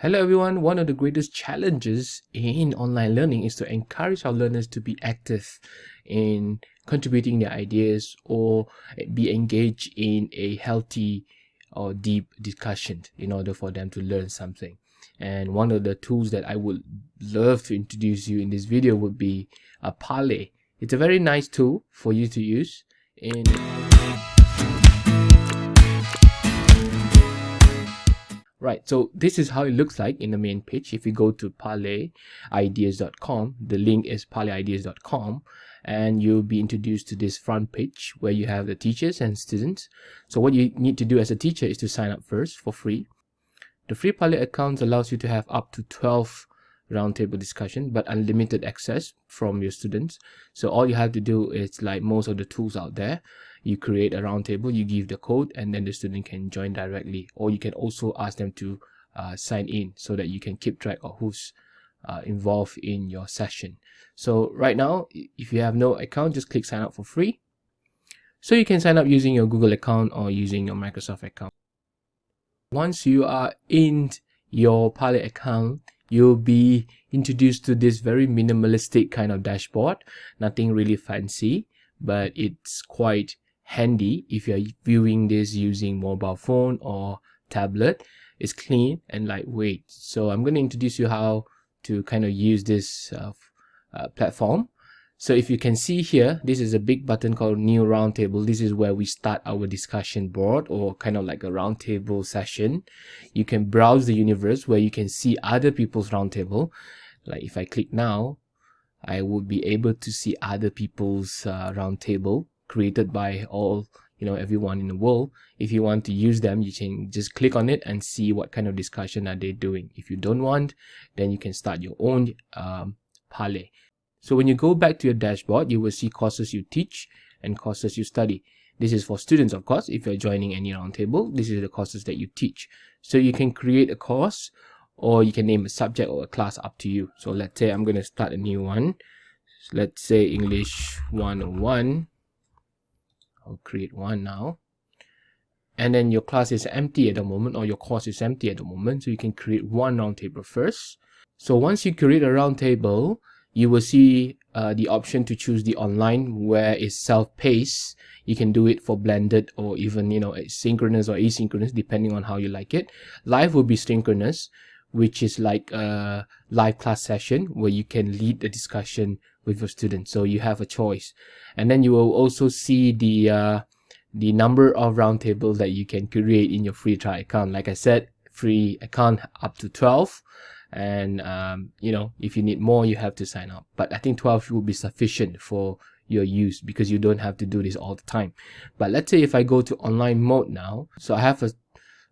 Hello everyone, one of the greatest challenges in online learning is to encourage our learners to be active in contributing their ideas or be engaged in a healthy or deep discussion in order for them to learn something. And one of the tools that I would love to introduce you in this video would be a Parlay. It's a very nice tool for you to use in Right, so this is how it looks like in the main page. If you go to parlayideas.com, the link is parlayideas.com, and you'll be introduced to this front page where you have the teachers and students. So what you need to do as a teacher is to sign up first for free. The free Parlay account allows you to have up to 12 roundtable discussion but unlimited access from your students so all you have to do is like most of the tools out there you create a roundtable you give the code and then the student can join directly. Or you can also ask them to uh, sign in so that you can keep track of who's uh, involved in your session. So right now if you have no account just click sign up for free. So you can sign up using your Google account or using your Microsoft account. Once you are in your Parlay account you'll be introduced to this very minimalistic kind of dashboard. Nothing really fancy but it's quite handy if you're viewing this using mobile phone or tablet it's clean and lightweight so i'm going to introduce you how to kind of use this uh, uh, platform so if you can see here, this is a big button called new roundtable. This is where we start our discussion board or kind of like a roundtable session. You can browse the universe where you can see other people's roundtable. Like if I click now, I would be able to see other people's uh, roundtable created by all you know everyone in the world if you want to use them you can just click on it and see what kind of discussion are they doing if you don't want then you can start your own um, so when you go back to your dashboard, you will see courses you teach and courses you study. This is for students, of course. If you're joining any roundtable, this is the courses that you teach. So you can create a course or you can name a subject or a class up to you. So let's say I'm going to start a new one. Let's say English 101. I'll create one now. And then your class is empty at the moment or your course is empty at the moment. So you can create one roundtable first. So once you create a roundtable, you will see uh, the option to choose the online where it's self-paced you can do it for blended or even you know synchronous or asynchronous depending on how you like it live will be synchronous which is like a live class session where you can lead the discussion with your students. So you have a choice. And then you will also see the uh, the number of roundtables that you can create in your free trial account. Like i said free account up to 12 and um, you know if you need more you have to sign up. But i think 12 will be sufficient for your use because you don't have to do this all the time. But let's say if i go to online mode now so i have a,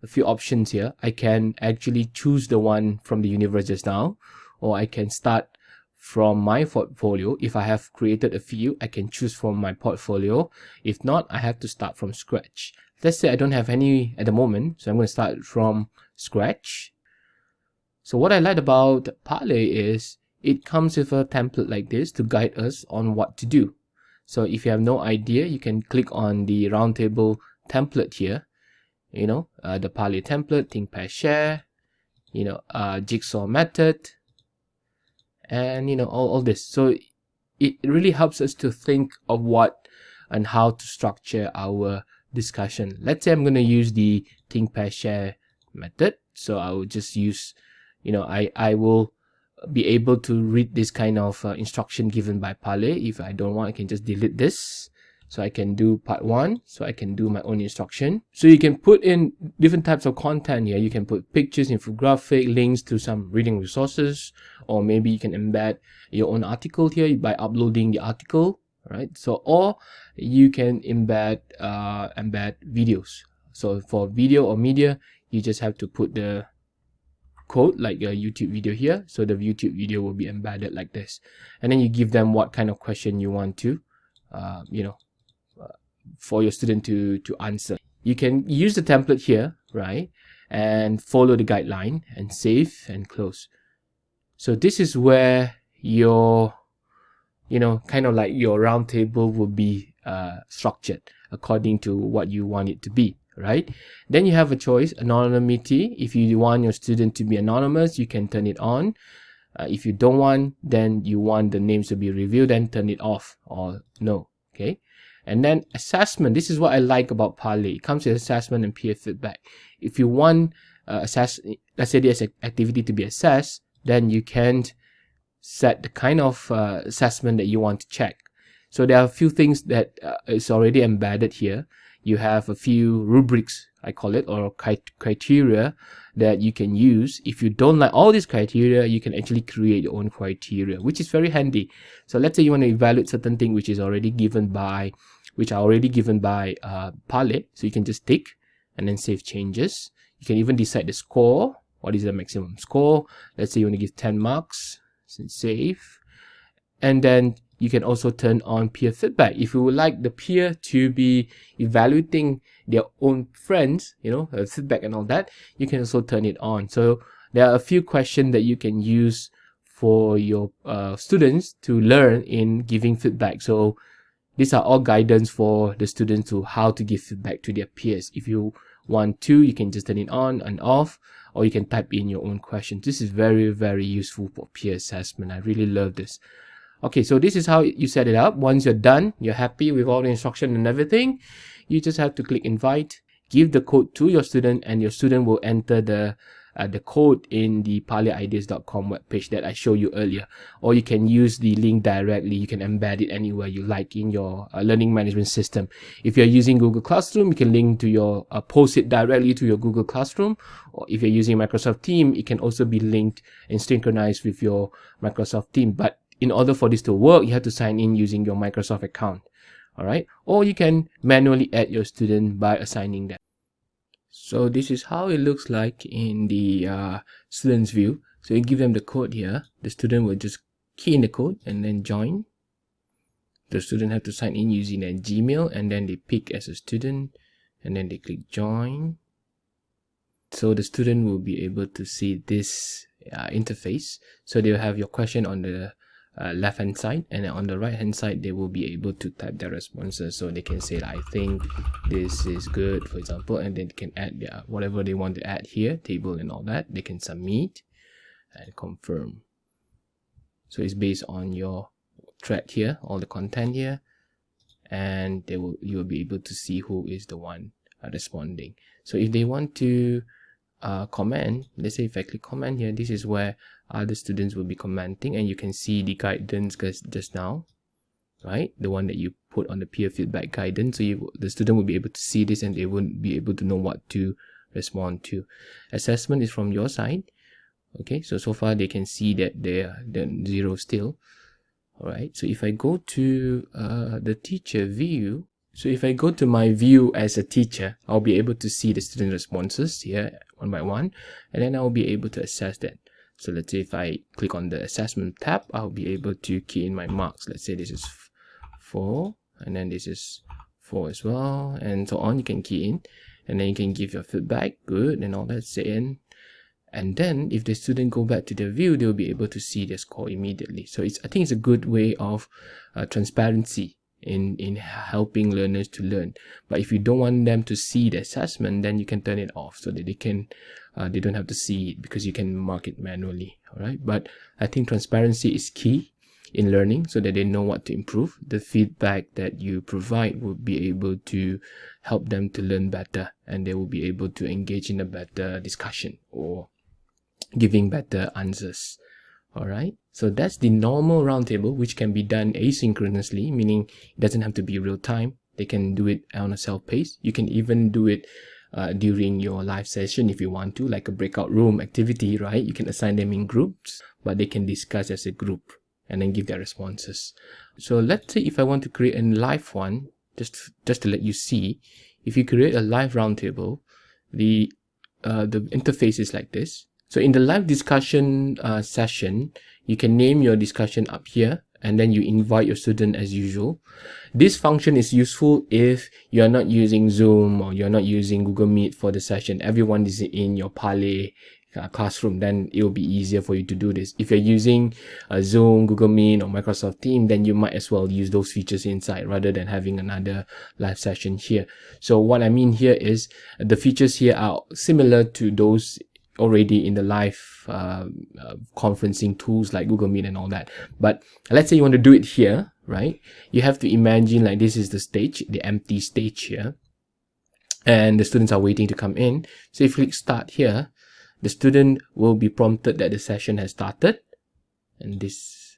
a few options here. I can actually choose the one from the universe just now or i can start from my portfolio. If i have created a few i can choose from my portfolio. If not i have to start from scratch. Let's say i don't have any at the moment so i'm going to start from scratch. So what I like about Parlay is it comes with a template like this to guide us on what to do. So if you have no idea, you can click on the roundtable template here. You know, uh, the Parlay template, think, pair, share, you know, uh, jigsaw method, and you know, all, all this. So it really helps us to think of what and how to structure our discussion. Let's say I'm going to use the think, pair, share method. So I will just use you know i i will be able to read this kind of uh, instruction given by Parlay. If I don't want, I can just delete this. So I can do part one. So I can do my own instruction. So you can put in different types of content here. You can put pictures, infographic, links to some reading resources, or maybe you can embed your own article here by uploading the article, right? So, or you can embed, uh, embed videos. So for video or media, you just have to put the code like a YouTube video here. So the YouTube video will be embedded like this. And then you give them what kind of question you want to, uh, you know, for your student to, to answer. You can use the template here, right? And follow the guideline and save and close. So this is where your, you know, kind of like your roundtable will be uh, structured according to what you want it to be right? Then you have a choice, anonymity. If you want your student to be anonymous, you can turn it on. Uh, if you don't want, then you want the names to be revealed, then turn it off or no, okay? And then assessment, this is what I like about Parlay. It comes with assessment and peer feedback. If you want uh, assess, let's say there's an activity to be assessed, then you can set the kind of uh, assessment that you want to check. So there are a few things that uh, is already embedded here. You have a few rubrics, I call it, or criteria that you can use. If you don't like all these criteria, you can actually create your own criteria, which is very handy. So let's say you want to evaluate certain thing which is already given by, which are already given by uh, Parlay. So you can just tick and then save changes. You can even decide the score. What is the maximum score? Let's say you want to give 10 marks, save. And then you can also turn on peer feedback. If you would like the peer to be evaluating their own friends, you know, uh, feedback and all that, you can also turn it on. So there are a few questions that you can use for your uh, students to learn in giving feedback. So these are all guidance for the students to how to give feedback to their peers. If you want to, you can just turn it on and off, or you can type in your own questions. This is very, very useful for peer assessment. I really love this. Okay, so this is how you set it up. Once you're done, you're happy with all the instruction and everything, you just have to click invite, give the code to your student, and your student will enter the uh, the code in the parlayideas.com webpage that I showed you earlier. Or you can use the link directly. You can embed it anywhere you like in your uh, learning management system. If you're using Google Classroom, you can link to your, uh, post it directly to your Google Classroom. Or if you're using Microsoft Team, it can also be linked and synchronized with your Microsoft Team. But in order for this to work, you have to sign in using your Microsoft account. All right. Or you can manually add your student by assigning them. So this is how it looks like in the uh, student's view. So you give them the code here. The student will just key in the code and then join. The student have to sign in using their Gmail and then they pick as a student and then they click join. So the student will be able to see this uh, interface. So they'll have your question on the uh, left hand side and on the right hand side they will be able to type their responses. So they can say i think this is good for example and then they can add their whatever they want to add here table and all that they can submit and confirm. So it's based on your thread here all the content here and they will you will be able to see who is the one uh, responding. So if they want to uh, comment let's say if I click comment here this is where other students will be commenting and you can see the guidance just now right? The one that you put on the peer feedback guidance. So you, the student will be able to see this and they won't be able to know what to respond to. Assessment is from your side. Okay so so far they can see that they're, they're zero still. All right so if i go to uh, the teacher view so if I go to my view as a teacher, I'll be able to see the student responses here one by one, and then I'll be able to assess that. So let's say if I click on the assessment tab, I'll be able to key in my marks. Let's say this is 4, and then this is 4 as well, and so on. You can key in, and then you can give your feedback, good, and all that, say in. And then if the student go back to the view, they'll be able to see their score immediately. So it's I think it's a good way of uh, transparency in in helping learners to learn but if you don't want them to see the assessment then you can turn it off so that they can uh, they don't have to see it because you can mark it manually all right but i think transparency is key in learning so that they know what to improve. The feedback that you provide will be able to help them to learn better and they will be able to engage in a better discussion or giving better answers all right so that's the normal roundtable which can be done asynchronously meaning it doesn't have to be real time. They can do it on a self pace you can even do it uh, during your live session if you want to like a breakout room activity right? You can assign them in groups but they can discuss as a group and then give their responses. So let's say if i want to create a live one just just to let you see if you create a live roundtable the uh, the interface is like this. So in the live discussion uh, session, you can name your discussion up here and then you invite your student as usual. This function is useful if you're not using Zoom or you're not using Google Meet for the session. Everyone is in your Parlay uh, classroom then it will be easier for you to do this if you're using uh, zoom google meet or microsoft team then you might as well use those features inside rather than having another live session here so what i mean here is the features here are similar to those already in the live uh, uh, conferencing tools like google meet and all that. But let's say you want to do it here right? You have to imagine like this is the stage the empty stage here. And the students are waiting to come in. So if you click start here the student will be prompted that the session has started. And this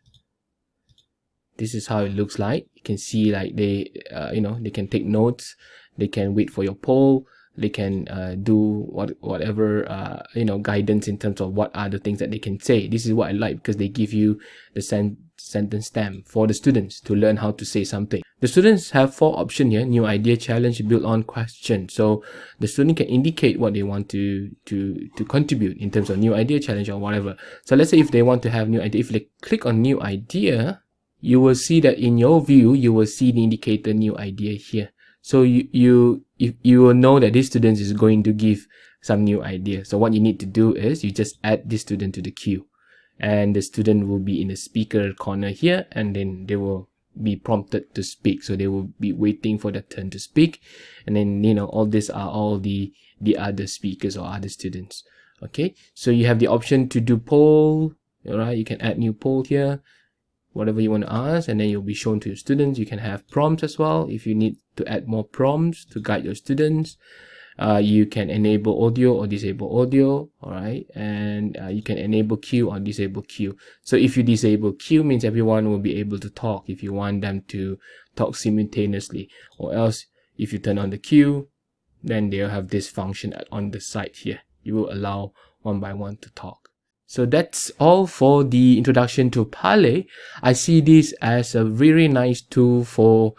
this is how it looks like. You can see like they uh, you know they can take notes. They can wait for your poll they can uh, do what whatever uh, you know guidance in terms of what are the things that they can say. This is what i like because they give you the sen sentence stamp for the students to learn how to say something. The students have four options here new idea challenge build on question. So the student can indicate what they want to to to contribute in terms of new idea challenge or whatever. So let's say if they want to have new idea if they click on new idea you will see that in your view you will see the indicator new idea here so you, you, if you will know that this student is going to give some new idea. So what you need to do is you just add this student to the queue and the student will be in the speaker corner here and then they will be prompted to speak. So they will be waiting for their turn to speak. And then, you know, all these are all the, the other speakers or other students. Okay. So you have the option to do poll. All right. You can add new poll here whatever you want to ask and then you'll be shown to your students you can have prompts as well if you need to add more prompts to guide your students. Uh, you can enable audio or disable audio all right and uh, you can enable queue or disable queue. So if you disable queue means everyone will be able to talk if you want them to talk simultaneously. Or else if you turn on the queue then they'll have this function on the side here. You will allow one by one to talk. So that's all for the introduction to Parlay. I see this as a very nice tool for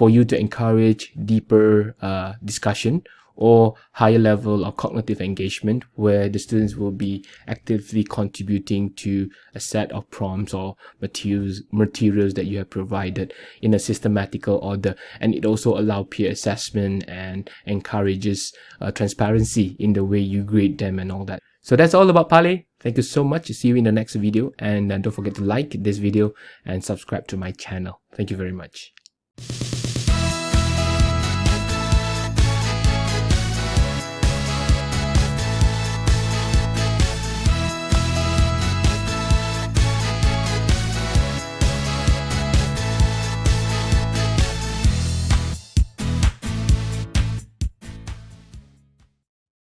for you to encourage deeper uh, discussion or higher level of cognitive engagement where the students will be actively contributing to a set of prompts or materials materials that you have provided in a systematical order and it also allow peer assessment and encourages uh, transparency in the way you grade them and all that so that's all about Parlay. Thank you so much. See you in the next video. And uh, don't forget to like this video and subscribe to my channel. Thank you very much.